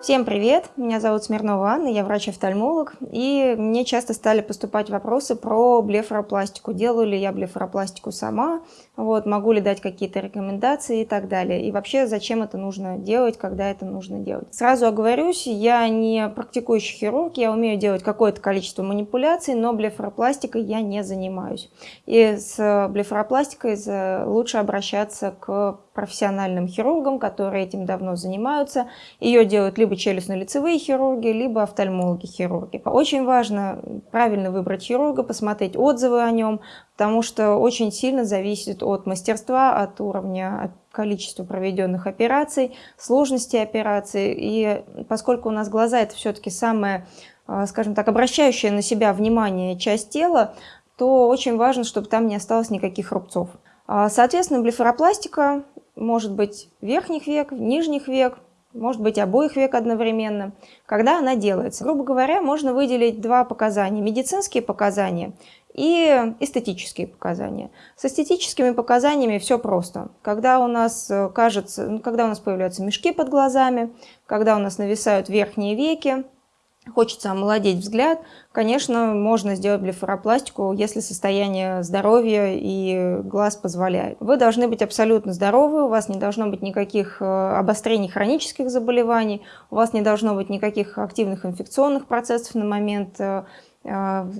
Всем привет! Меня зовут Смирнова Анна, я врач-офтальмолог, и мне часто стали поступать вопросы про блефаропластику. Делаю ли я блефаропластику сама, вот, могу ли дать какие-то рекомендации и так далее. И вообще, зачем это нужно делать, когда это нужно делать. Сразу оговорюсь, я не практикующий хирург, я умею делать какое-то количество манипуляций, но блефаропластикой я не занимаюсь. И с блефаропластикой лучше обращаться к профессиональным хирургам, которые этим давно занимаются. Ее делают либо челюстно-лицевые хирурги, либо офтальмологи-хирурги. Очень важно правильно выбрать хирурга, посмотреть отзывы о нем, потому что очень сильно зависит от мастерства, от уровня от количества проведенных операций, сложности операции. И поскольку у нас глаза это все-таки самая, скажем так, обращающая на себя внимание часть тела, то очень важно, чтобы там не осталось никаких рубцов. А, соответственно, блефаропластика может быть верхних век, нижних век, может быть обоих век одновременно, когда она делается. Грубо говоря, можно выделить два показания. Медицинские показания и эстетические показания. С эстетическими показаниями все просто. Когда у нас э, кажется, ну, когда у нас появляются мешки под глазами, когда у нас нависают верхние веки, хочется омолодеть взгляд, конечно, можно сделать блефаропластику, если состояние здоровья и глаз позволяет. Вы должны быть абсолютно здоровы, у вас не должно быть никаких э, обострений хронических заболеваний, у вас не должно быть никаких активных инфекционных процессов на момент э, э,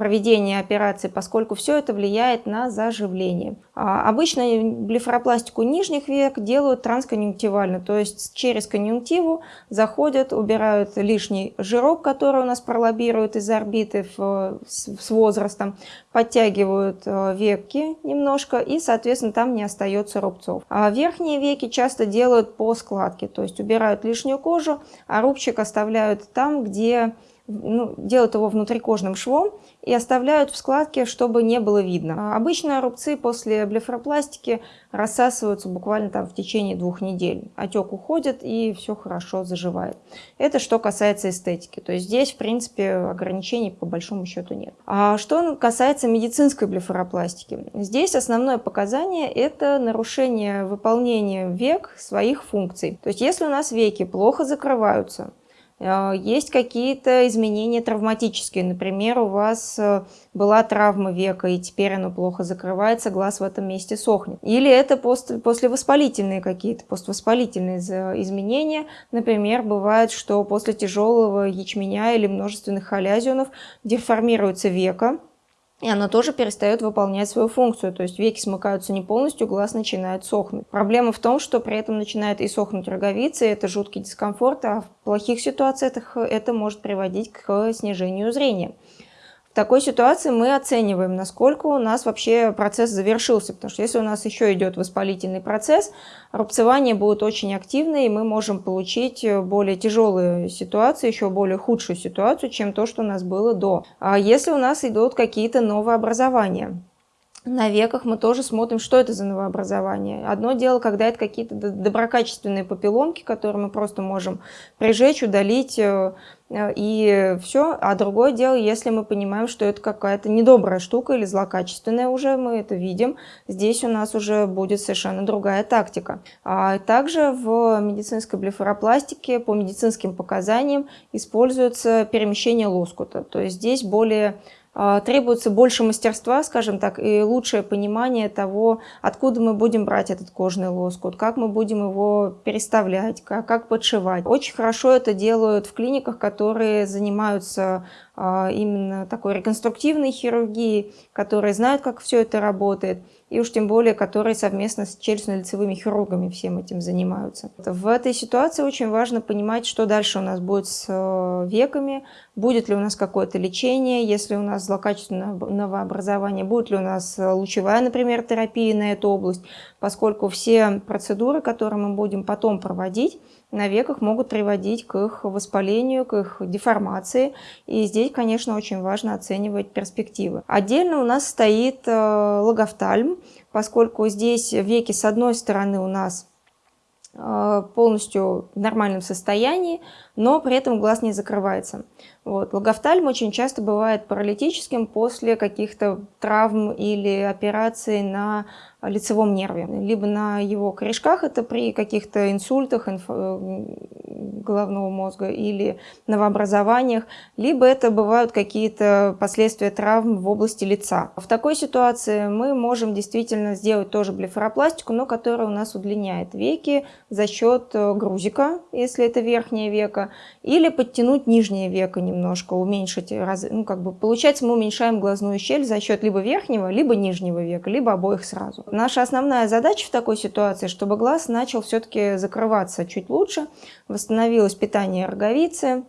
проведения операции, поскольку все это влияет на заживление. А обычно блефаропластику нижних век делают трансконъюнктивально, то есть через конъюнктиву заходят, убирают лишний жирок, который у нас пролоббирует из орбиты в, с возрастом, подтягивают э, веки немножко и, соответственно, там не остается рубцов. А верхние веки часто делают по складке, то есть убирают лишнюю кожу, а рубчик оставляют там, где ну, делают его внутрикожным швом и оставляют в складке, чтобы не было видно. Обычно рубцы после блефаропластики рассасываются буквально там в течение двух недель. Отек уходит и все хорошо заживает. Это что касается эстетики. То есть здесь, в принципе, ограничений по большому счету нет. А что касается медицинской блефаропластики? Здесь основное показание – это нарушение выполнения век своих функций. То есть если у нас веки плохо закрываются, есть какие-то изменения травматические. Например, у вас э, была травма века, и теперь оно плохо закрывается, глаз в этом месте сохнет. Или это пост, послевоспалительные какие-то, поствоспалительные изменения. Например, бывает, что после тяжелого ячменя или множественных халязионов деформируется века, и она тоже перестает выполнять свою функцию, то есть веки смыкаются не полностью, глаз начинает сохнуть. Проблема в том, что при этом начинает и сохнуть роговица, и это жуткий дискомфорт, а в плохих ситуациях это может приводить к снижению зрения. В такой ситуации мы оцениваем, насколько у нас вообще процесс завершился, потому что если у нас еще идет воспалительный процесс, рубцевание будет очень активное, и мы можем получить более тяжелую ситуацию, еще более худшую ситуацию, чем то, что у нас было до. А если у нас идут какие-то новообразования, на веках мы тоже смотрим, что это за новообразование. Одно дело, когда это какие-то доброкачественные папилломки, которые мы просто можем прижечь, удалить, э, и все. А другое дело, если мы понимаем, что это какая-то недобрая штука или злокачественная уже, мы это видим, здесь у нас уже будет совершенно другая тактика. А также в медицинской блефаропластике по медицинским показаниям используется перемещение лоскута. То есть здесь более требуется больше мастерства, скажем так, и лучшее понимание того, откуда мы будем брать этот кожный лоскут, как мы будем его переставлять, как, как подшивать. Очень хорошо это делают в клиниках, которые занимаются а, именно такой реконструктивной хирургией, которые знают, как все это работает, и уж тем более, которые совместно с челюстно-лицевыми хирургами всем этим занимаются. В этой ситуации очень важно понимать, что дальше у нас будет с э, веками, будет ли у нас какое-то лечение, если у нас злокачественное новообразование, будет ли у нас лучевая, например, терапия на эту область, поскольку все процедуры, которые мы будем потом проводить, на веках могут приводить к их воспалению, к их деформации. И здесь, конечно, очень важно оценивать перспективы. Отдельно у нас стоит э, логофтальм, поскольку здесь веки с одной стороны у нас э, полностью в нормальном состоянии, но при этом глаз не закрывается. Вот. Логофтальм очень часто бывает паралитическим после каких-то травм или операций на лицевом нерве, либо на его корешках, это при каких-то инсультах, инф... Головного мозга или новообразованиях, либо это бывают какие-то последствия травм в области лица. В такой ситуации мы можем действительно сделать тоже блефаропластику, но которая у нас удлиняет веки за счет э, грузика, если это верхнее веко, или подтянуть нижнее веко немножко, уменьшить, ну как бы получается мы уменьшаем глазную щель за счет либо верхнего, либо нижнего века, либо обоих сразу. Наша основная задача в такой ситуации, чтобы глаз начал все-таки закрываться чуть лучше, восстановилось питание роговицы,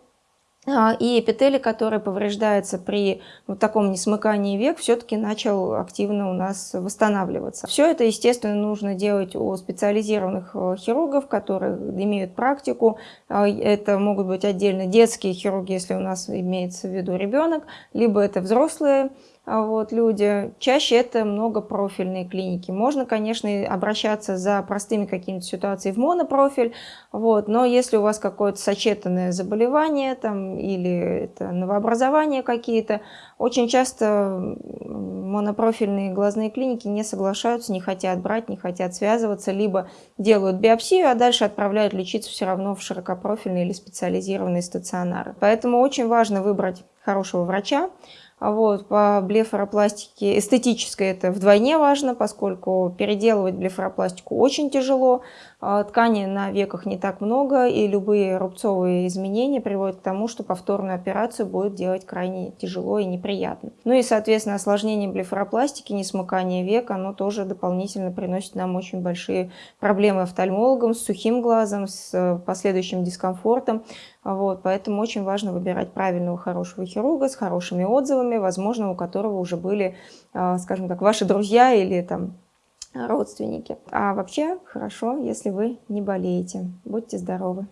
а, и эпителий, который повреждается при вот таком несмыкании век, все-таки начал активно у нас восстанавливаться. Все это, естественно, нужно делать у специализированных э, хирургов, которые имеют практику. А, это могут быть отдельно детские хирурги, если у нас имеется в виду ребенок, либо это взрослые вот, люди. Чаще это многопрофильные клиники. Можно, конечно, обращаться за простыми какими-то ситуациями в монопрофиль, вот, но если у вас какое-то сочетанное заболевание там, или это новообразования какие-то, очень часто монопрофильные глазные клиники не соглашаются, не хотят брать, не хотят связываться, либо делают биопсию, а дальше отправляют лечиться все равно в широкопрофильные или специализированные стационары. Поэтому очень важно выбрать хорошего врача, а вот, по блефаропластике эстетической это вдвойне важно, поскольку переделывать блефаропластику очень тяжело. А, ткани на веках не так много, и любые рубцовые изменения приводят к тому, что повторную операцию будет делать крайне тяжело и неприятно. Ну и, соответственно, осложнение блефаропластики, несмыкание века, оно тоже дополнительно приносит нам очень большие проблемы офтальмологам с сухим глазом, с э, последующим дискомфортом. Вот, поэтому очень важно выбирать правильного, хорошего хирурга с хорошими отзывами, возможно, у которого уже были, а, скажем так, ваши друзья или там родственники. А вообще хорошо, если вы не болеете. Будьте здоровы!